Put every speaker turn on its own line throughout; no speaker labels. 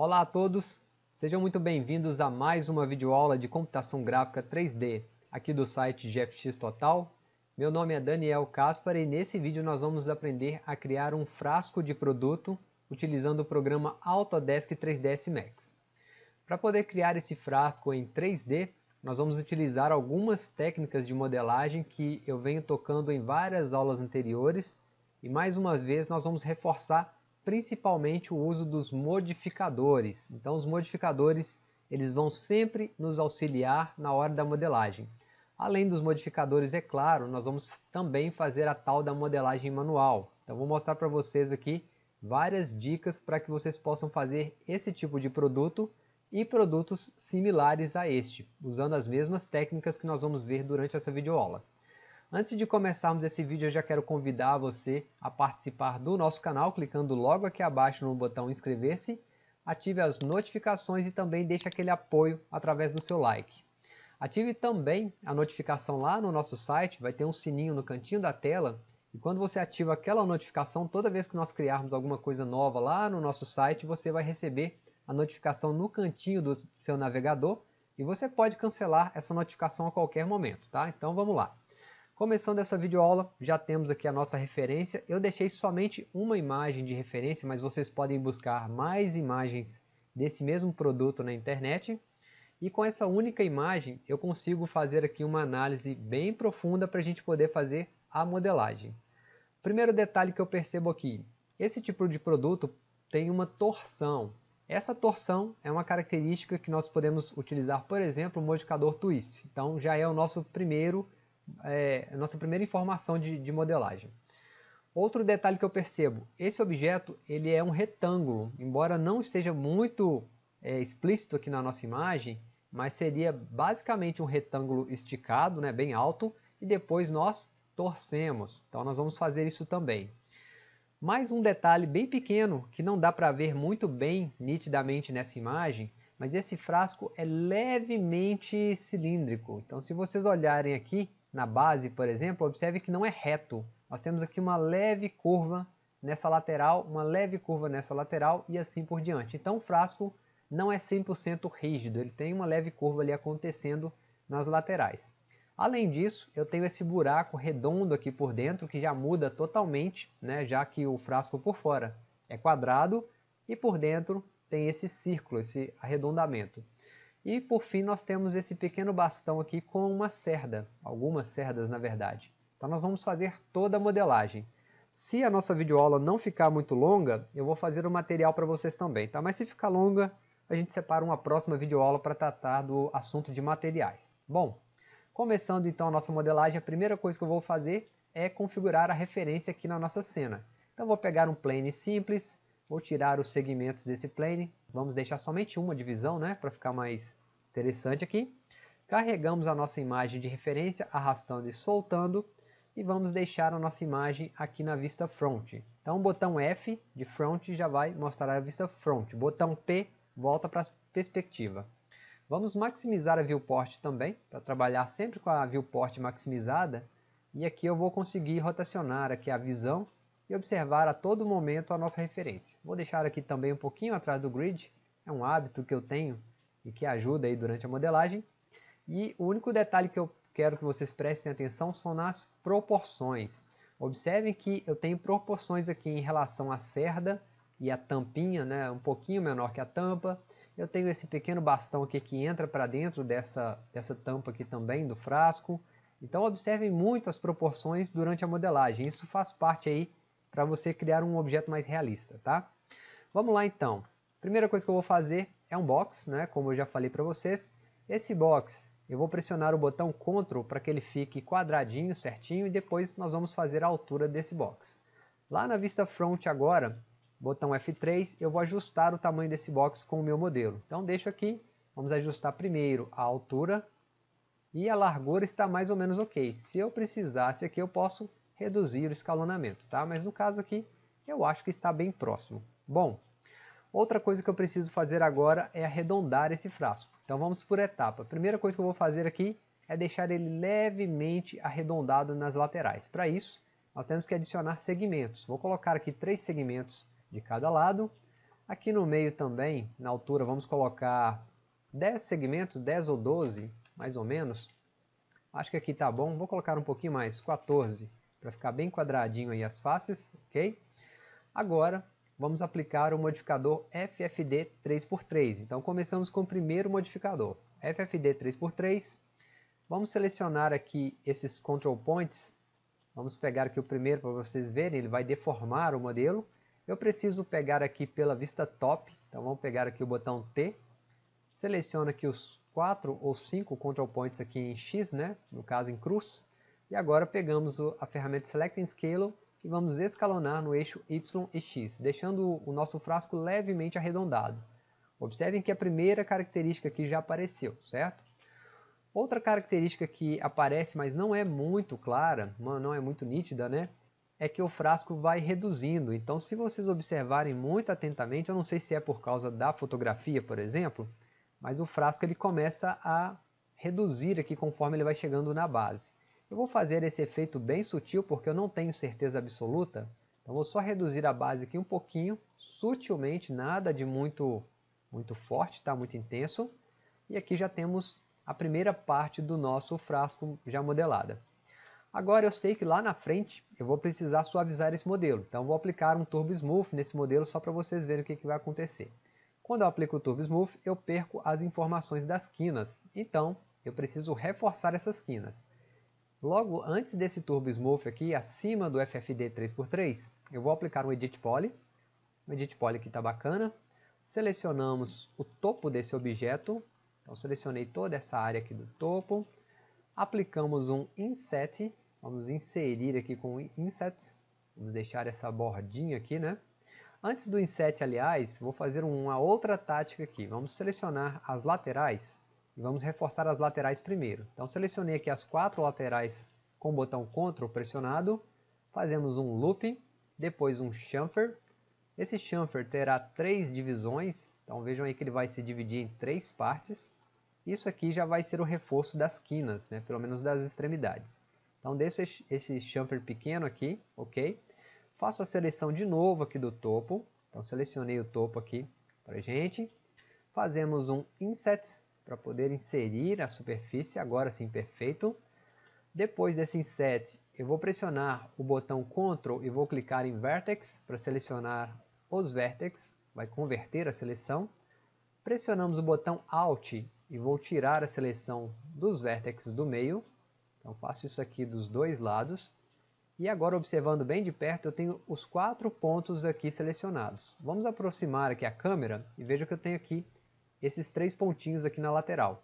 Olá a todos, sejam muito bem-vindos a mais uma videoaula de computação gráfica 3D aqui do site GFX Total. Meu nome é Daniel Caspar e nesse vídeo nós vamos aprender a criar um frasco de produto utilizando o programa Autodesk 3ds Max. Para poder criar esse frasco em 3D, nós vamos utilizar algumas técnicas de modelagem que eu venho tocando em várias aulas anteriores e mais uma vez nós vamos reforçar principalmente o uso dos modificadores. Então os modificadores eles vão sempre nos auxiliar na hora da modelagem. Além dos modificadores, é claro, nós vamos também fazer a tal da modelagem manual. Então vou mostrar para vocês aqui várias dicas para que vocês possam fazer esse tipo de produto e produtos similares a este, usando as mesmas técnicas que nós vamos ver durante essa videoaula. Antes de começarmos esse vídeo, eu já quero convidar você a participar do nosso canal, clicando logo aqui abaixo no botão inscrever-se, ative as notificações e também deixe aquele apoio através do seu like. Ative também a notificação lá no nosso site, vai ter um sininho no cantinho da tela, e quando você ativa aquela notificação, toda vez que nós criarmos alguma coisa nova lá no nosso site, você vai receber a notificação no cantinho do seu navegador, e você pode cancelar essa notificação a qualquer momento, tá? Então vamos lá. Começando essa videoaula, já temos aqui a nossa referência. Eu deixei somente uma imagem de referência, mas vocês podem buscar mais imagens desse mesmo produto na internet. E com essa única imagem, eu consigo fazer aqui uma análise bem profunda para a gente poder fazer a modelagem. Primeiro detalhe que eu percebo aqui, esse tipo de produto tem uma torção. Essa torção é uma característica que nós podemos utilizar, por exemplo, o modificador twist. Então já é o nosso primeiro é, nossa primeira informação de, de modelagem. Outro detalhe que eu percebo, esse objeto ele é um retângulo, embora não esteja muito é, explícito aqui na nossa imagem, mas seria basicamente um retângulo esticado, né, bem alto, e depois nós torcemos. Então nós vamos fazer isso também. Mais um detalhe bem pequeno, que não dá para ver muito bem nitidamente nessa imagem, mas esse frasco é levemente cilíndrico. Então se vocês olharem aqui, na base, por exemplo, observe que não é reto. Nós temos aqui uma leve curva nessa lateral, uma leve curva nessa lateral e assim por diante. Então o frasco não é 100% rígido, ele tem uma leve curva ali acontecendo nas laterais. Além disso, eu tenho esse buraco redondo aqui por dentro que já muda totalmente, né, já que o frasco por fora é quadrado e por dentro tem esse círculo, esse arredondamento. E por fim nós temos esse pequeno bastão aqui com uma cerda, algumas cerdas na verdade. Então nós vamos fazer toda a modelagem. Se a nossa videoaula não ficar muito longa, eu vou fazer o material para vocês também, tá? Mas se ficar longa, a gente separa uma próxima videoaula para tratar do assunto de materiais. Bom, começando então a nossa modelagem, a primeira coisa que eu vou fazer é configurar a referência aqui na nossa cena. Então vou pegar um plane simples, vou tirar os segmentos desse plane, vamos deixar somente uma divisão, né, para ficar mais interessante aqui. Carregamos a nossa imagem de referência, arrastando e soltando, e vamos deixar a nossa imagem aqui na vista front. Então o botão F de front já vai mostrar a vista front, botão P volta para a perspectiva. Vamos maximizar a viewport também, para trabalhar sempre com a viewport maximizada, e aqui eu vou conseguir rotacionar aqui a visão e observar a todo momento a nossa referência. Vou deixar aqui também um pouquinho atrás do grid, é um hábito que eu tenho e que ajuda aí durante a modelagem. E o único detalhe que eu quero que vocês prestem atenção são nas proporções. Observem que eu tenho proporções aqui em relação à cerda e a tampinha, né, um pouquinho menor que a tampa. Eu tenho esse pequeno bastão aqui que entra para dentro dessa, dessa tampa aqui também do frasco. Então observem muito as proporções durante a modelagem. Isso faz parte aí para você criar um objeto mais realista, tá? Vamos lá então. Primeira coisa que eu vou fazer é um box, né, como eu já falei para vocês. Esse box, eu vou pressionar o botão Ctrl para que ele fique quadradinho, certinho, e depois nós vamos fazer a altura desse box. Lá na vista front agora, botão F3, eu vou ajustar o tamanho desse box com o meu modelo. Então deixo aqui, vamos ajustar primeiro a altura, e a largura está mais ou menos ok. Se eu precisasse aqui, eu posso reduzir o escalonamento, tá? Mas no caso aqui, eu acho que está bem próximo. Bom, Outra coisa que eu preciso fazer agora é arredondar esse frasco. Então vamos por etapa. A primeira coisa que eu vou fazer aqui é deixar ele levemente arredondado nas laterais. Para isso, nós temos que adicionar segmentos. Vou colocar aqui três segmentos de cada lado. Aqui no meio também, na altura, vamos colocar 10 segmentos, 10 ou 12, mais ou menos. Acho que aqui tá bom, vou colocar um pouquinho mais, 14, para ficar bem quadradinho aí as faces, ok? Agora, vamos aplicar o modificador FFD 3x3. Então, começamos com o primeiro modificador, FFD 3x3. Vamos selecionar aqui esses control points. Vamos pegar aqui o primeiro para vocês verem, ele vai deformar o modelo. Eu preciso pegar aqui pela vista top, então vamos pegar aqui o botão T. Seleciono aqui os quatro ou cinco control points aqui em X, né? no caso em cruz. E agora pegamos a ferramenta Select and Scale e vamos escalonar no eixo Y e X, deixando o nosso frasco levemente arredondado. Observem que a primeira característica aqui já apareceu, certo? Outra característica que aparece, mas não é muito clara, não é muito nítida, né? É que o frasco vai reduzindo. Então, se vocês observarem muito atentamente, eu não sei se é por causa da fotografia, por exemplo, mas o frasco ele começa a reduzir aqui conforme ele vai chegando na base. Eu vou fazer esse efeito bem sutil porque eu não tenho certeza absoluta. Então vou só reduzir a base aqui um pouquinho, sutilmente, nada de muito, muito forte, tá? muito intenso. E aqui já temos a primeira parte do nosso frasco já modelada. Agora eu sei que lá na frente eu vou precisar suavizar esse modelo. Então vou aplicar um Turbo Smooth nesse modelo só para vocês verem o que, que vai acontecer. Quando eu aplico o Turbo Smooth, eu perco as informações das quinas. Então eu preciso reforçar essas quinas. Logo antes desse Turbo Smooth aqui, acima do FFD 3x3, eu vou aplicar um Edit Poly. O Edit Poly aqui está bacana. Selecionamos o topo desse objeto. Então selecionei toda essa área aqui do topo. Aplicamos um Inset. Vamos inserir aqui com Inset. Vamos deixar essa bordinha aqui, né? Antes do Inset, aliás, vou fazer uma outra tática aqui. Vamos selecionar as laterais e vamos reforçar as laterais primeiro. Então selecionei aqui as quatro laterais com o botão Ctrl pressionado, fazemos um loop, depois um chamfer. Esse chamfer terá três divisões, então vejam aí que ele vai se dividir em três partes. Isso aqui já vai ser o reforço das quinas, né? pelo menos das extremidades. Então deixo esse chamfer pequeno aqui, ok? Faço a seleção de novo aqui do topo, então selecionei o topo aqui para gente. Fazemos um Inset para poder inserir a superfície, agora sim perfeito. Depois desse inset, eu vou pressionar o botão Ctrl e vou clicar em Vertex para selecionar os vértices, vai converter a seleção. Pressionamos o botão Alt e vou tirar a seleção dos vértices do meio. Então faço isso aqui dos dois lados. E agora observando bem de perto, eu tenho os quatro pontos aqui selecionados. Vamos aproximar aqui a câmera e veja que eu tenho aqui esses três pontinhos aqui na lateral.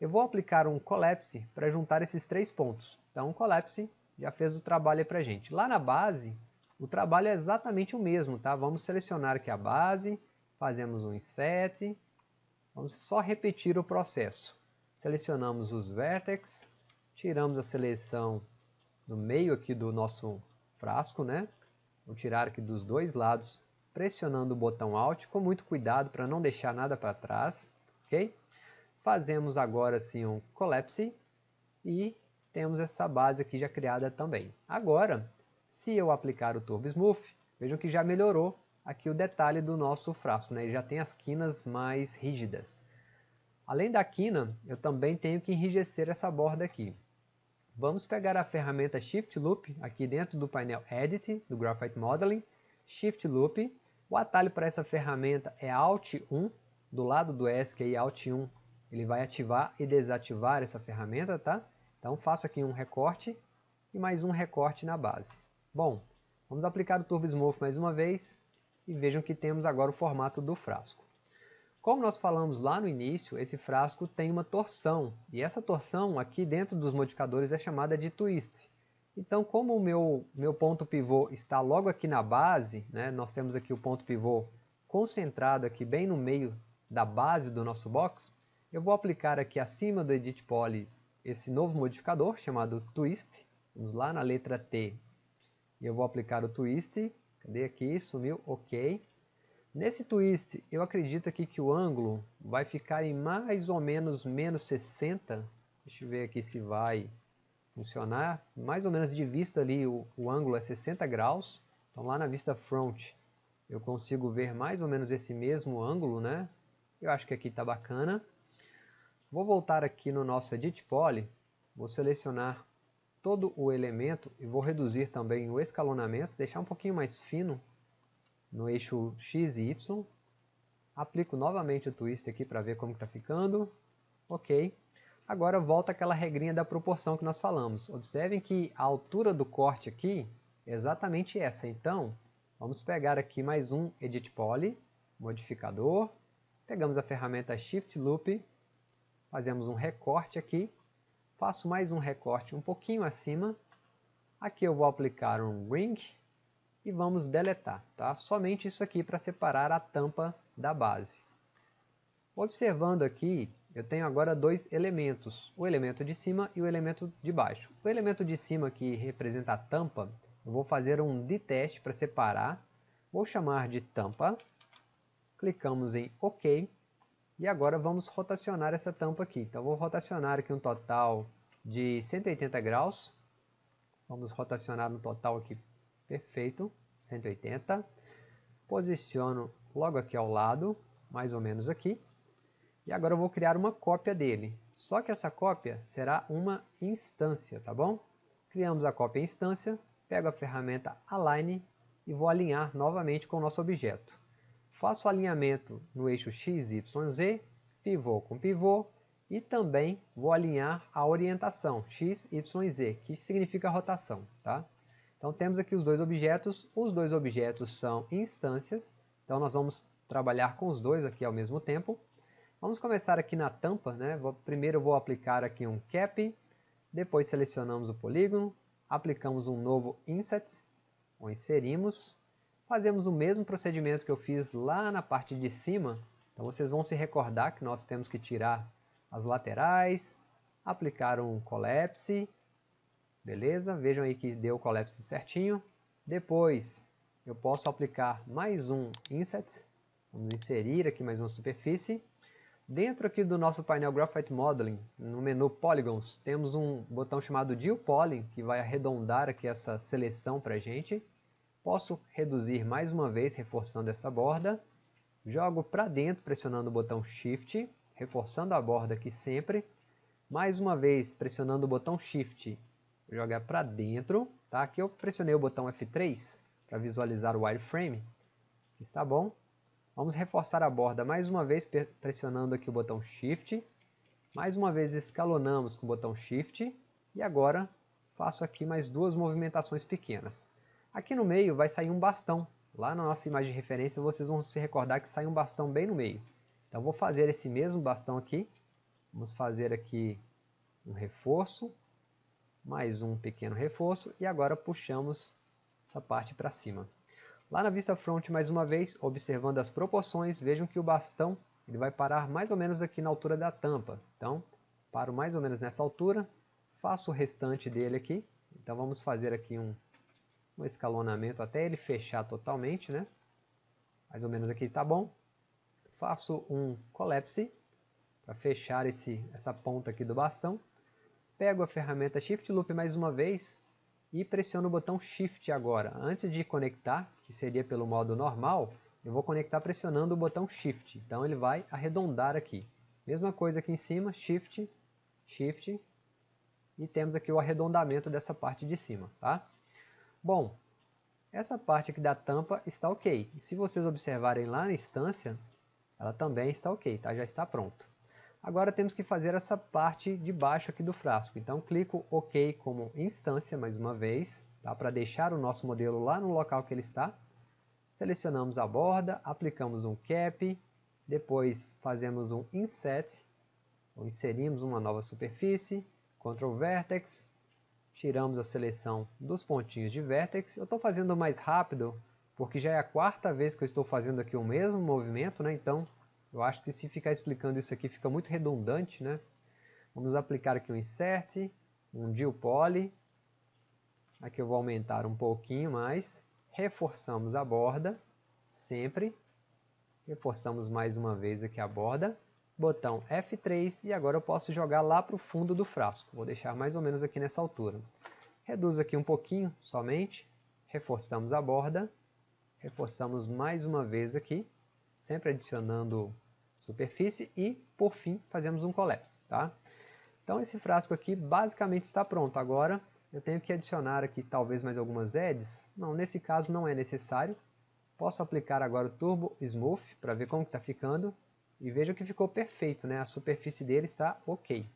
Eu vou aplicar um collapse para juntar esses três pontos. Então, o collapse já fez o trabalho para a gente. Lá na base, o trabalho é exatamente o mesmo, tá? Vamos selecionar aqui a base, fazemos um inset, vamos só repetir o processo. Selecionamos os vértices, tiramos a seleção no meio aqui do nosso frasco, né? Vou tirar aqui dos dois lados pressionando o botão Alt com muito cuidado para não deixar nada para trás, ok? Fazemos agora sim um Collapse e temos essa base aqui já criada também. Agora, se eu aplicar o Turbo Smooth, vejam que já melhorou aqui o detalhe do nosso frasco, né? ele já tem as quinas mais rígidas. Além da quina, eu também tenho que enrijecer essa borda aqui. Vamos pegar a ferramenta Shift Loop aqui dentro do painel Edit, do Graphite Modeling, Shift Loop, o atalho para essa ferramenta é Alt 1, do lado do ESC aí, Alt 1, ele vai ativar e desativar essa ferramenta, tá? Então faço aqui um recorte e mais um recorte na base. Bom, vamos aplicar o Turbo Smooth mais uma vez e vejam que temos agora o formato do frasco. Como nós falamos lá no início, esse frasco tem uma torção, e essa torção aqui dentro dos modificadores é chamada de twist. Então, como o meu, meu ponto pivô está logo aqui na base, né, nós temos aqui o ponto pivô concentrado aqui bem no meio da base do nosso box, eu vou aplicar aqui acima do Edit Poly esse novo modificador chamado Twist. Vamos lá na letra T. E eu vou aplicar o Twist. Cadê aqui? Sumiu. Ok. Nesse Twist, eu acredito aqui que o ângulo vai ficar em mais ou menos menos 60. Deixa eu ver aqui se vai funcionar, mais ou menos de vista ali o, o ângulo é 60 graus, então lá na vista front eu consigo ver mais ou menos esse mesmo ângulo, né? Eu acho que aqui está bacana. Vou voltar aqui no nosso Edit Poly, vou selecionar todo o elemento e vou reduzir também o escalonamento, deixar um pouquinho mais fino no eixo X e Y. Aplico novamente o twist aqui para ver como está ficando. Ok. Agora volta aquela regrinha da proporção que nós falamos. Observem que a altura do corte aqui é exatamente essa. Então, vamos pegar aqui mais um Edit Poly, modificador. Pegamos a ferramenta Shift Loop, fazemos um recorte aqui. Faço mais um recorte um pouquinho acima. Aqui eu vou aplicar um Ring e vamos deletar. Tá? Somente isso aqui para separar a tampa da base. Observando aqui, eu tenho agora dois elementos, o elemento de cima e o elemento de baixo. O elemento de cima, que representa a tampa, eu vou fazer um de teste para separar. Vou chamar de tampa. Clicamos em OK. E agora vamos rotacionar essa tampa aqui. Então vou rotacionar aqui um total de 180 graus. Vamos rotacionar no total aqui, perfeito, 180. Posiciono logo aqui ao lado, mais ou menos aqui. E agora eu vou criar uma cópia dele. Só que essa cópia será uma instância, tá bom? Criamos a cópia instância, pego a ferramenta Align e vou alinhar novamente com o nosso objeto. Faço o alinhamento no eixo X, Y, Z, pivô com pivô, e também vou alinhar a orientação X, Y, Z, que significa rotação. Tá? Então temos aqui os dois objetos, os dois objetos são instâncias, então nós vamos trabalhar com os dois aqui ao mesmo tempo. Vamos começar aqui na tampa, né? Vou, primeiro vou aplicar aqui um cap, depois selecionamos o polígono, aplicamos um novo inset, ou inserimos, fazemos o mesmo procedimento que eu fiz lá na parte de cima, então vocês vão se recordar que nós temos que tirar as laterais, aplicar um collapse, beleza? Vejam aí que deu o collapse certinho. Depois eu posso aplicar mais um inset, vamos inserir aqui mais uma superfície, Dentro aqui do nosso painel Graphite Modeling, no menu Polygons, temos um botão chamado Deal Poly, que vai arredondar aqui essa seleção para a gente. Posso reduzir mais uma vez, reforçando essa borda. Jogo para dentro, pressionando o botão Shift, reforçando a borda aqui sempre. Mais uma vez, pressionando o botão Shift, jogar para dentro. Tá? Aqui eu pressionei o botão F3 para visualizar o wireframe. Está bom. Vamos reforçar a borda mais uma vez pressionando aqui o botão Shift. Mais uma vez escalonamos com o botão Shift. E agora faço aqui mais duas movimentações pequenas. Aqui no meio vai sair um bastão. Lá na nossa imagem de referência vocês vão se recordar que sai um bastão bem no meio. Então vou fazer esse mesmo bastão aqui. Vamos fazer aqui um reforço. Mais um pequeno reforço. E agora puxamos essa parte para cima. Lá na vista front, mais uma vez, observando as proporções, vejam que o bastão ele vai parar mais ou menos aqui na altura da tampa. Então, paro mais ou menos nessa altura, faço o restante dele aqui. Então vamos fazer aqui um, um escalonamento até ele fechar totalmente, né? Mais ou menos aqui está bom. Faço um collapse para fechar esse, essa ponta aqui do bastão. Pego a ferramenta Shift Loop mais uma vez, e pressiono o botão Shift agora. Antes de conectar, que seria pelo modo normal, eu vou conectar pressionando o botão Shift. Então ele vai arredondar aqui. Mesma coisa aqui em cima, Shift, Shift, e temos aqui o arredondamento dessa parte de cima. Tá? Bom, essa parte aqui da tampa está ok. E se vocês observarem lá na instância, ela também está ok, tá? já está pronto. Agora temos que fazer essa parte de baixo aqui do frasco. Então clico OK como instância mais uma vez, tá? para deixar o nosso modelo lá no local que ele está. Selecionamos a borda, aplicamos um cap, depois fazemos um inset, ou inserimos uma nova superfície, Ctrl Vertex, tiramos a seleção dos pontinhos de Vertex. Eu estou fazendo mais rápido, porque já é a quarta vez que eu estou fazendo aqui o mesmo movimento, né? então eu acho que se ficar explicando isso aqui fica muito redundante, né? Vamos aplicar aqui um insert, um deal poly. Aqui eu vou aumentar um pouquinho mais. Reforçamos a borda, sempre. Reforçamos mais uma vez aqui a borda. Botão F3 e agora eu posso jogar lá para o fundo do frasco. Vou deixar mais ou menos aqui nessa altura. Reduzo aqui um pouquinho somente. Reforçamos a borda. reforçamos mais uma vez aqui, sempre adicionando superfície e, por fim, fazemos um collapse. Tá? Então esse frasco aqui basicamente está pronto. Agora eu tenho que adicionar aqui talvez mais algumas edges. Não, nesse caso não é necessário. Posso aplicar agora o Turbo Smooth para ver como está ficando. E veja que ficou perfeito, né? a superfície dele está ok.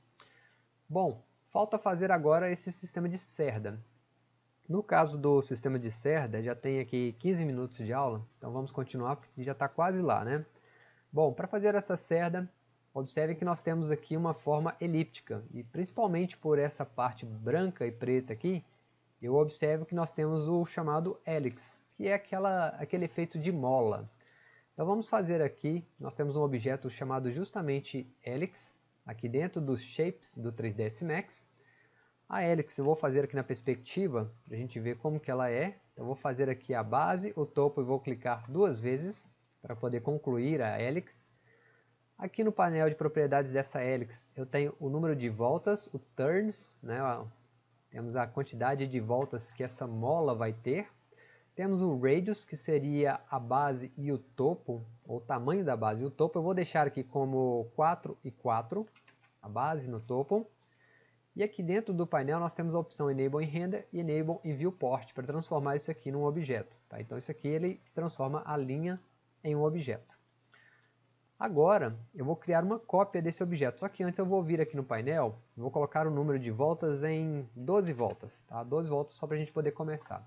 Bom, falta fazer agora esse sistema de cerda. No caso do sistema de cerda, já tem aqui 15 minutos de aula, então vamos continuar porque já está quase lá, né? Bom, para fazer essa cerda, observe que nós temos aqui uma forma elíptica, e principalmente por essa parte branca e preta aqui, eu observo que nós temos o chamado helix, que é aquela, aquele efeito de mola. Então vamos fazer aqui, nós temos um objeto chamado justamente helix, aqui dentro dos shapes do 3ds Max, a helix eu vou fazer aqui na perspectiva, para a gente ver como que ela é. Então, eu vou fazer aqui a base, o topo e vou clicar duas vezes para poder concluir a helix. Aqui no painel de propriedades dessa helix eu tenho o número de voltas, o turns, né? temos a quantidade de voltas que essa mola vai ter. Temos o radius, que seria a base e o topo, ou o tamanho da base e o topo. Eu vou deixar aqui como 4 e 4, a base no topo. E aqui dentro do painel nós temos a opção Enable em Render e Enable em Viewport para transformar isso aqui num objeto. Tá? Então isso aqui ele transforma a linha em um objeto. Agora eu vou criar uma cópia desse objeto, só que antes eu vou vir aqui no painel, vou colocar o número de voltas em 12 voltas, tá? 12 voltas só para a gente poder começar.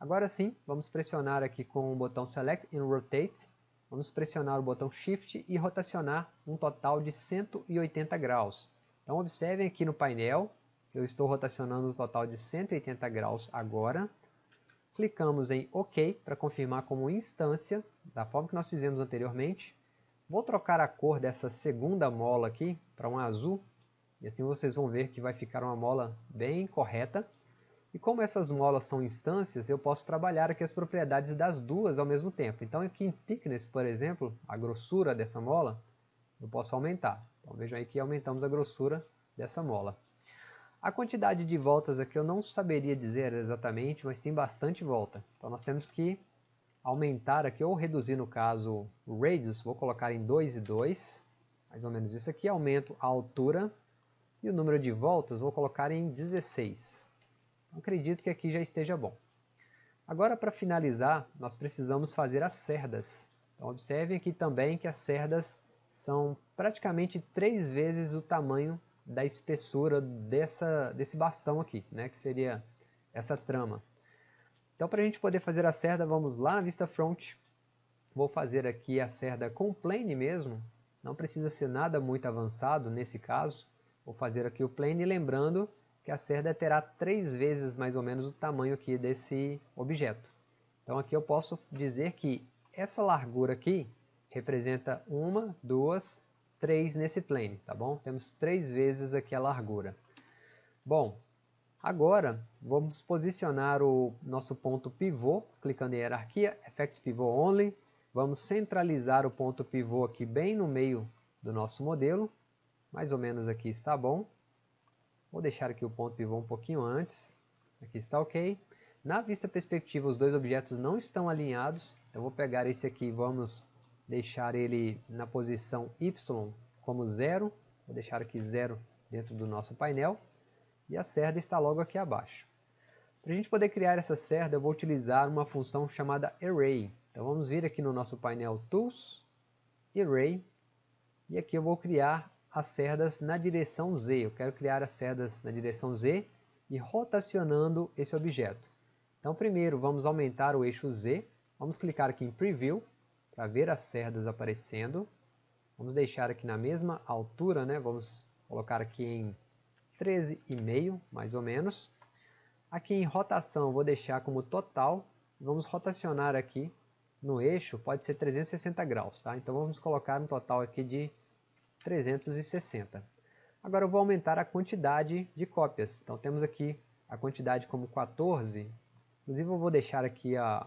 Agora sim, vamos pressionar aqui com o botão Select and Rotate, vamos pressionar o botão Shift e rotacionar um total de 180 graus. Então observem aqui no painel, eu estou rotacionando um total de 180 graus agora. Clicamos em OK para confirmar como instância, da forma que nós fizemos anteriormente. Vou trocar a cor dessa segunda mola aqui para um azul, e assim vocês vão ver que vai ficar uma mola bem correta. E como essas molas são instâncias, eu posso trabalhar aqui as propriedades das duas ao mesmo tempo. Então aqui em thickness, por exemplo, a grossura dessa mola, eu posso aumentar. Então vejam aí que aumentamos a grossura dessa mola. A quantidade de voltas aqui eu não saberia dizer exatamente, mas tem bastante volta. Então nós temos que aumentar aqui, ou reduzir no caso o radius, vou colocar em 2 e 2, mais ou menos isso aqui, aumento a altura, e o número de voltas vou colocar em 16. Acredito que aqui já esteja bom. Agora para finalizar, nós precisamos fazer as cerdas. Então observem aqui também que as cerdas são praticamente três vezes o tamanho da espessura dessa, desse bastão aqui, né, que seria essa trama. Então para a gente poder fazer a cerda, vamos lá na vista front, vou fazer aqui a cerda com plane mesmo, não precisa ser nada muito avançado nesse caso, vou fazer aqui o plane, lembrando que a cerda terá três vezes mais ou menos o tamanho aqui desse objeto. Então aqui eu posso dizer que essa largura aqui representa uma, duas, três nesse plane, tá bom? Temos três vezes aqui a largura. Bom, agora vamos posicionar o nosso ponto pivô, clicando em hierarquia, Effect Pivot Only. Vamos centralizar o ponto pivô aqui bem no meio do nosso modelo. Mais ou menos aqui está bom. Vou deixar aqui o ponto pivô um pouquinho antes. Aqui está ok. Na vista perspectiva, os dois objetos não estão alinhados. Então, vou pegar esse aqui e vamos deixar ele na posição Y como zero, vou deixar aqui zero dentro do nosso painel, e a cerda está logo aqui abaixo. Para a gente poder criar essa cerda, eu vou utilizar uma função chamada Array. Então vamos vir aqui no nosso painel Tools, Array, e aqui eu vou criar as cerdas na direção Z. Eu quero criar as cerdas na direção Z e rotacionando esse objeto. Então primeiro vamos aumentar o eixo Z, vamos clicar aqui em Preview, para ver as cerdas aparecendo. Vamos deixar aqui na mesma altura, né? vamos colocar aqui em 13,5 mais ou menos. Aqui em rotação vou deixar como total, vamos rotacionar aqui no eixo, pode ser 360 graus, tá? Então vamos colocar um total aqui de 360. Agora eu vou aumentar a quantidade de cópias, então temos aqui a quantidade como 14, inclusive eu vou deixar aqui a,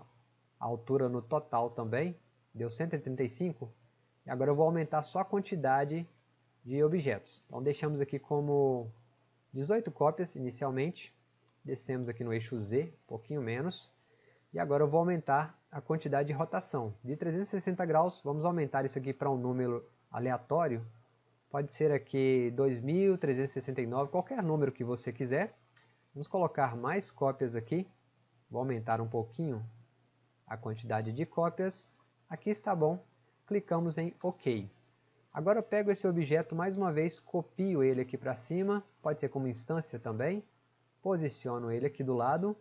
a altura no total também, deu 135, e agora eu vou aumentar só a quantidade de objetos. Então deixamos aqui como 18 cópias inicialmente, descemos aqui no eixo Z, um pouquinho menos, E agora eu vou aumentar a quantidade de rotação. De 360 graus, vamos aumentar isso aqui para um número aleatório. Pode ser aqui 2369, qualquer número que você quiser. Vamos colocar mais cópias aqui. Vou aumentar um pouquinho a quantidade de cópias. Aqui está bom. Clicamos em OK. Agora eu pego esse objeto mais uma vez, copio ele aqui para cima, pode ser como instância também. Posiciono ele aqui do lado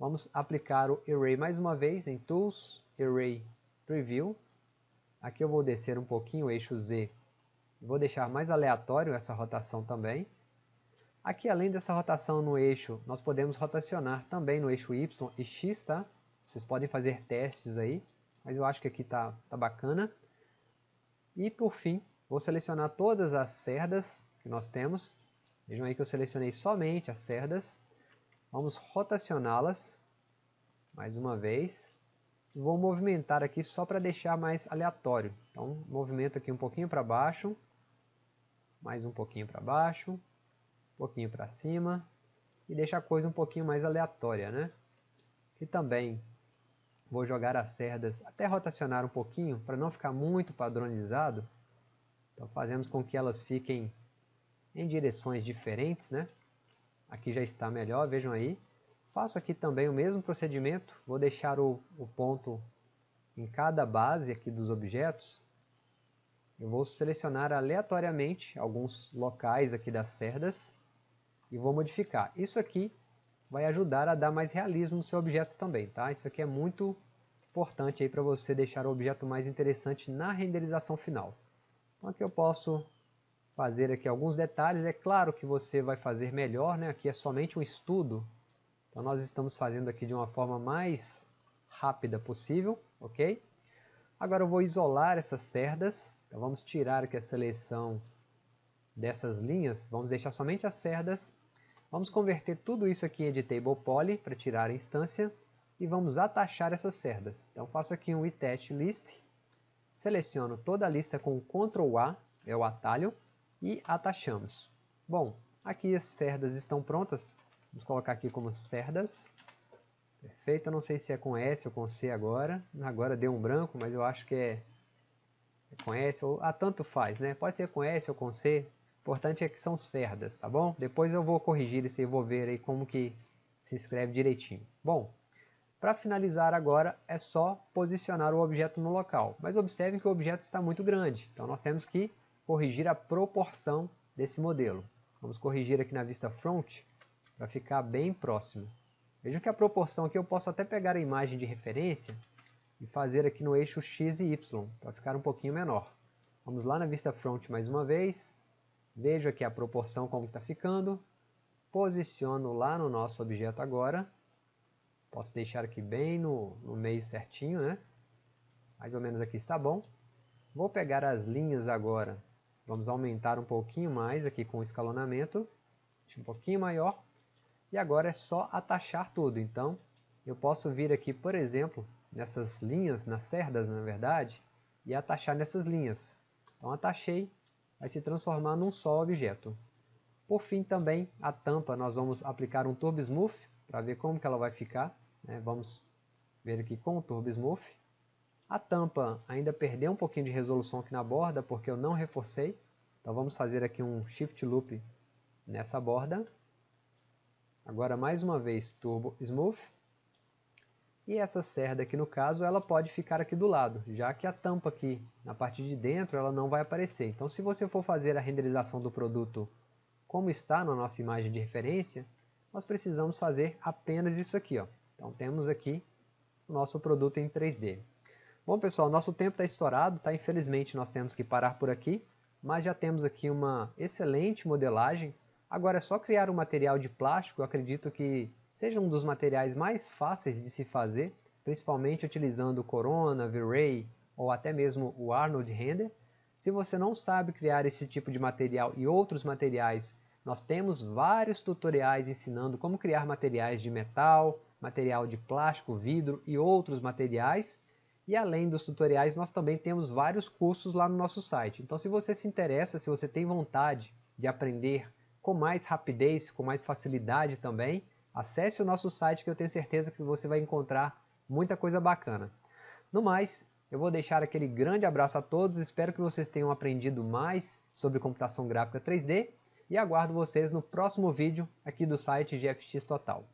Vamos aplicar o Array mais uma vez em Tools, Array Preview. Aqui eu vou descer um pouquinho o eixo Z. Vou deixar mais aleatório essa rotação também. Aqui, além dessa rotação no eixo, nós podemos rotacionar também no eixo Y e X, tá? Vocês podem fazer testes aí, mas eu acho que aqui tá, tá bacana. E por fim, vou selecionar todas as cerdas que nós temos. Vejam aí que eu selecionei somente as cerdas. Vamos rotacioná-las mais uma vez. Vou movimentar aqui só para deixar mais aleatório. Então, movimento aqui um pouquinho para baixo, mais um pouquinho para baixo, um pouquinho para cima e deixa a coisa um pouquinho mais aleatória, né? E também vou jogar as cerdas até rotacionar um pouquinho para não ficar muito padronizado. Então fazemos com que elas fiquem em direções diferentes, né? Aqui já está melhor, vejam aí. Faço aqui também o mesmo procedimento, vou deixar o, o ponto em cada base aqui dos objetos. Eu vou selecionar aleatoriamente alguns locais aqui das cerdas e vou modificar. Isso aqui vai ajudar a dar mais realismo no seu objeto também, tá? Isso aqui é muito importante aí para você deixar o objeto mais interessante na renderização final. Então aqui eu posso fazer aqui alguns detalhes. É claro que você vai fazer melhor, né? Aqui é somente um estudo. Então nós estamos fazendo aqui de uma forma mais rápida possível, ok? Agora eu vou isolar essas cerdas. Então vamos tirar aqui a seleção dessas linhas. Vamos deixar somente as cerdas. Vamos converter tudo isso aqui em Editable Poly para tirar a instância. E vamos atachar essas cerdas. Então faço aqui um Attach List. Seleciono toda a lista com Ctrl A, é o atalho e atachamos. Bom, aqui as cerdas estão prontas. Vamos colocar aqui como cerdas. Perfeito, eu não sei se é com S ou com C agora. Agora deu um branco, mas eu acho que é, é com S ou... Ah, tanto faz, né? Pode ser com S ou com C. Importante é que são cerdas, tá bom? Depois eu vou corrigir esse e vou ver aí como que se escreve direitinho. Bom, para finalizar agora é só posicionar o objeto no local. Mas observem que o objeto está muito grande. Então nós temos que corrigir a proporção desse modelo. Vamos corrigir aqui na vista front para ficar bem próximo. Vejam que a proporção aqui eu posso até pegar a imagem de referência e fazer aqui no eixo X e Y, para ficar um pouquinho menor. Vamos lá na vista front mais uma vez, vejo aqui a proporção como está ficando, posiciono lá no nosso objeto agora, posso deixar aqui bem no, no meio certinho, né? mais ou menos aqui está bom. Vou pegar as linhas agora Vamos aumentar um pouquinho mais aqui com o escalonamento, um pouquinho maior. E agora é só atachar tudo. Então, eu posso vir aqui, por exemplo, nessas linhas, nas cerdas, na verdade, e atachar nessas linhas. Então, atachei, vai se transformar num só objeto. Por fim, também, a tampa, nós vamos aplicar um Turbo Smooth, para ver como que ela vai ficar. Né? Vamos ver aqui com o Turbo Smooth. A tampa ainda perdeu um pouquinho de resolução aqui na borda, porque eu não reforcei. Então vamos fazer aqui um Shift Loop nessa borda. Agora mais uma vez Turbo Smooth. E essa cerda aqui no caso, ela pode ficar aqui do lado, já que a tampa aqui na parte de dentro ela não vai aparecer. Então se você for fazer a renderização do produto como está na nossa imagem de referência, nós precisamos fazer apenas isso aqui. Ó. Então temos aqui o nosso produto em 3D. Bom pessoal, nosso tempo está estourado, tá? infelizmente nós temos que parar por aqui, mas já temos aqui uma excelente modelagem. Agora é só criar um material de plástico, eu acredito que seja um dos materiais mais fáceis de se fazer, principalmente utilizando Corona, V-Ray ou até mesmo o Arnold Render. Se você não sabe criar esse tipo de material e outros materiais, nós temos vários tutoriais ensinando como criar materiais de metal, material de plástico, vidro e outros materiais. E além dos tutoriais, nós também temos vários cursos lá no nosso site. Então se você se interessa, se você tem vontade de aprender com mais rapidez, com mais facilidade também, acesse o nosso site que eu tenho certeza que você vai encontrar muita coisa bacana. No mais, eu vou deixar aquele grande abraço a todos, espero que vocês tenham aprendido mais sobre computação gráfica 3D e aguardo vocês no próximo vídeo aqui do site GFX Total.